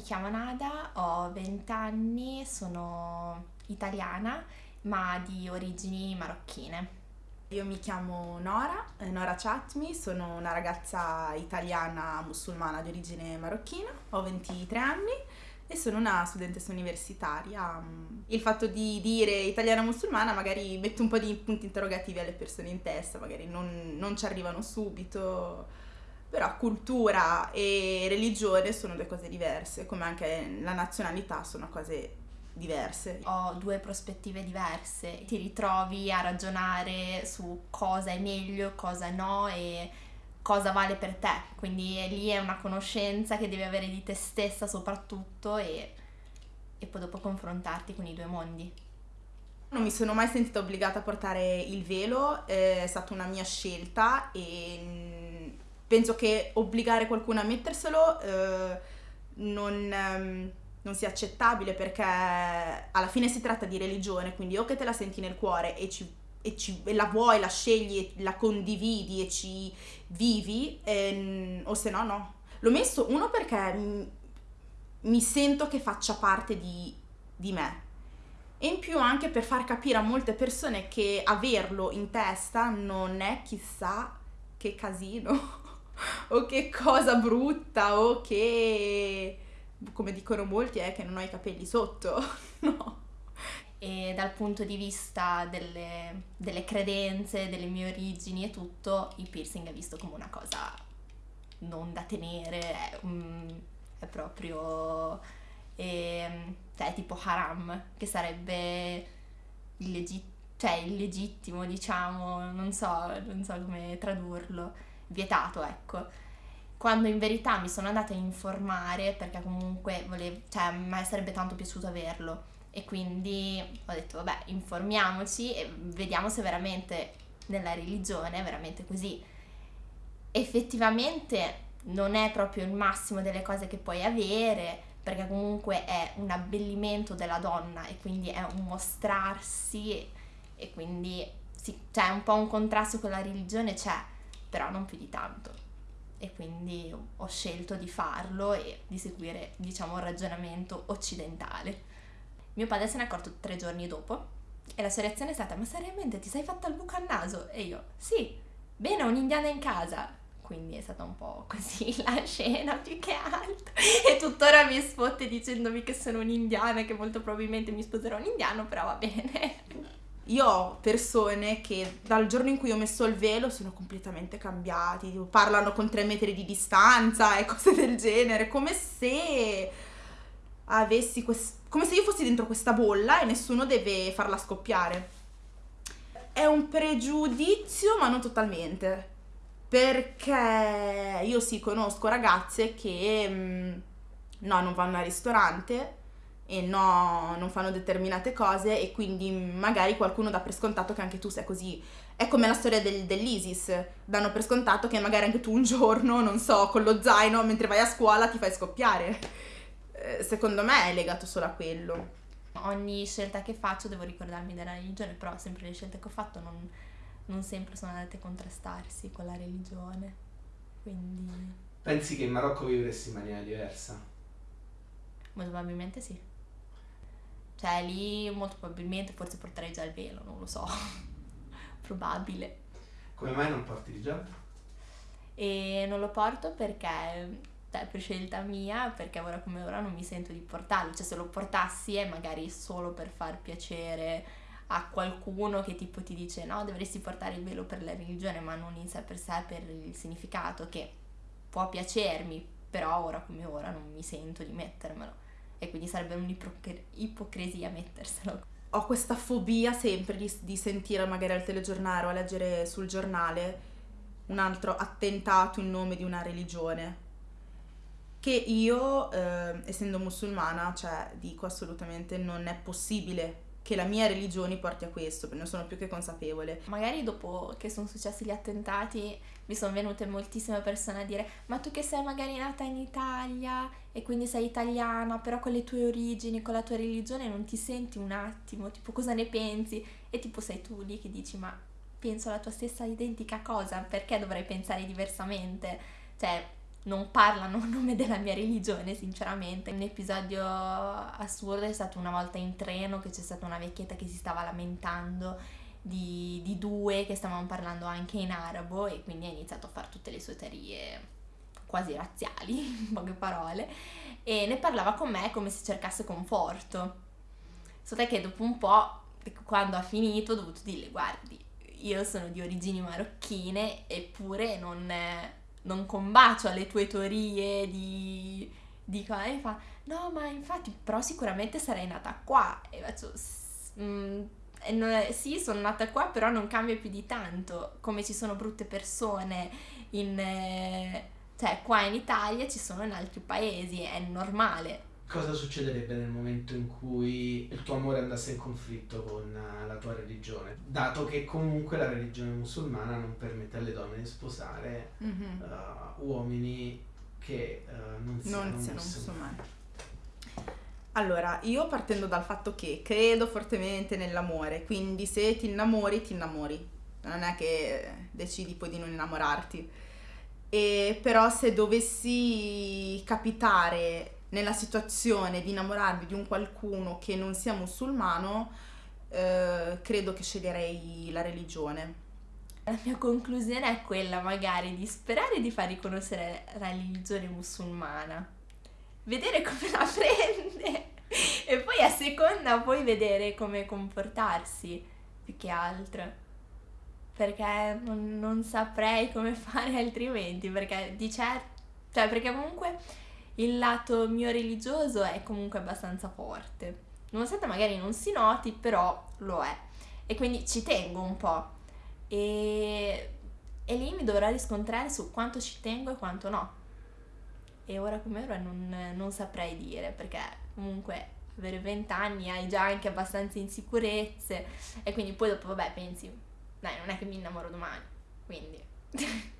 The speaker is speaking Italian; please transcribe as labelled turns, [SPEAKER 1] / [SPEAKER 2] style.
[SPEAKER 1] mi chiamo Nada, ho 20 anni, sono italiana ma di origini marocchine.
[SPEAKER 2] Io mi chiamo Nora, eh, Nora Chatmi, sono una ragazza italiana musulmana di origine marocchina, ho 23 anni e sono una studentessa universitaria. Il fatto di dire italiana musulmana magari mette un po' di punti interrogativi alle persone in testa, magari non, non ci arrivano subito, però cultura e religione sono due cose diverse, come anche la nazionalità sono cose diverse.
[SPEAKER 1] Ho due prospettive diverse, ti ritrovi a ragionare su cosa è meglio, cosa no e cosa vale per te, quindi lì è una conoscenza che devi avere di te stessa soprattutto e, e poi dopo confrontarti con i due mondi.
[SPEAKER 2] Non mi sono mai sentita obbligata a portare il velo, è stata una mia scelta e penso che obbligare qualcuno a metterselo eh, non... Um, non sia accettabile perché alla fine si tratta di religione, quindi o che te la senti nel cuore e, ci, e, ci, e la vuoi, la scegli, la condividi e ci vivi, e, o se no no. L'ho messo uno perché mi, mi sento che faccia parte di, di me e in più anche per far capire a molte persone che averlo in testa non è chissà che casino o che cosa brutta o che come dicono molti, è che non ho i capelli sotto, no.
[SPEAKER 1] E dal punto di vista delle, delle credenze, delle mie origini e tutto, il piercing è visto come una cosa non da tenere, è, um, è proprio... Eh, cioè, tipo haram, che sarebbe illegit- cioè, illegittimo, diciamo, non so, non so come tradurlo, vietato, ecco. Quando in verità mi sono andata a informare perché comunque volevo, cioè a me sarebbe tanto piaciuto averlo. E quindi ho detto vabbè informiamoci e vediamo se veramente nella religione è veramente così. Effettivamente non è proprio il massimo delle cose che puoi avere perché comunque è un abbellimento della donna e quindi è un mostrarsi e, quindi sì, c'è un po' un contrasto con la religione c'è, però non più di tanto e quindi ho scelto di farlo e di seguire, diciamo, un ragionamento occidentale. Mio padre se ne è accorto tre giorni dopo e la sua reazione è stata: Ma seriamente ti sei fatta il buco al naso? E io: Sì, bene, ho un'indiana in casa. Quindi è stata un po' così la scena più che altro. E tuttora mi sfotte dicendomi che sono un'indiana e che molto probabilmente mi sposerò un indiano, però va bene.
[SPEAKER 2] Io ho persone che dal giorno in cui ho messo il velo sono completamente cambiati, parlano con tre metri di distanza e cose del genere, come se avessi quest... come se io fossi dentro questa bolla e nessuno deve farla scoppiare. È un pregiudizio, ma non totalmente. Perché io sì conosco ragazze che mm, no, non vanno al ristorante e no, non fanno determinate cose e quindi magari qualcuno dà per scontato che anche tu sei così. È come la storia del, dell'ISIS, danno per scontato che magari anche tu un giorno, non so, con lo zaino mentre vai a scuola ti fai scoppiare. Eh, secondo me è legato solo a quello.
[SPEAKER 1] Ogni scelta che faccio devo ricordarmi della religione, però sempre le scelte che ho fatto non, non sempre sono andate a contrastarsi con la religione. Quindi...
[SPEAKER 3] Pensi che in Marocco vivresti in maniera diversa?
[SPEAKER 1] Molto probabilmente sì. Cioè lì molto probabilmente forse porterei già il velo, non lo so. Probabile.
[SPEAKER 3] Come mai non porti il hijab?
[SPEAKER 1] E non lo porto perché cioè, per scelta mia, perché ora come ora non mi sento di portarlo. Cioè se lo portassi è magari solo per far piacere a qualcuno che tipo ti dice no, dovresti portare il velo per la religione, ma non in sé per sé per il significato che può piacermi, però ora come ora non mi sento di mettermelo e quindi sarebbe un'ipocrisia metterselo.
[SPEAKER 2] Ho questa fobia sempre di, di sentire magari al telegiornale o a leggere sul giornale un altro attentato in nome di una religione che io, eh, essendo musulmana, cioè dico assolutamente non è possibile che la mia religione porti a questo, ne sono più che consapevole.
[SPEAKER 1] Magari dopo che sono successi gli attentati mi sono venute moltissime persone a dire ma tu che sei magari nata in Italia e quindi sei italiana, però con le tue origini, con la tua religione non ti senti un attimo, tipo cosa ne pensi? E tipo sei tu lì che dici ma penso la tua stessa identica cosa, perché dovrei pensare diversamente? Cioè non parlano a nome della mia religione, sinceramente. Un episodio assurdo è stato una volta in treno che c'è stata una vecchietta che si stava lamentando di, di due che stavano parlando anche in arabo e quindi ha iniziato a fare tutte le sue teorie quasi razziali, in poche parole, e ne parlava con me come se cercasse conforto. Solo che dopo un po', quando ha finito, ho dovuto dirle, guardi, io sono di origini marocchine, eppure non, non combacio alle tue teorie di... di e fa, no, ma infatti, però sicuramente sarei nata qua. E faccio, mm, sì, sono nata qua, però non cambia più di tanto. Come ci sono brutte persone in... Eh, cioè, qua in Italia ci sono in altri paesi, è normale.
[SPEAKER 3] Cosa succederebbe nel momento in cui il tuo amore andasse in conflitto con eh, la tua religione? Dato che comunque la religione musulmana non permette alle donne di sposare mm-hmm. uh, uomini che uh, non siano, non siano musulmani. musulmani.
[SPEAKER 2] Allora, io partendo dal fatto che credo fortemente nell'amore, quindi se ti innamori, ti innamori. Non è che decidi poi di non innamorarti e però se dovessi capitare nella situazione di innamorarmi di un qualcuno che non sia musulmano, eh, credo che sceglierei la religione.
[SPEAKER 1] La mia conclusione è quella magari di sperare di far riconoscere la religione musulmana, vedere come la prende. E poi a seconda poi vedere come comportarsi più che altro. Perché non, non saprei come fare altrimenti, perché di certo, cioè perché comunque il lato mio religioso è comunque abbastanza forte, nonostante magari non si noti, però lo è. E quindi ci tengo un po'. E, e lì mi dovrò riscontrare su quanto ci tengo e quanto no. E ora come ora non, non saprei dire, perché comunque avere 20 anni hai già anche abbastanza insicurezze e quindi poi dopo vabbè pensi dai, non è che mi innamoro domani, quindi...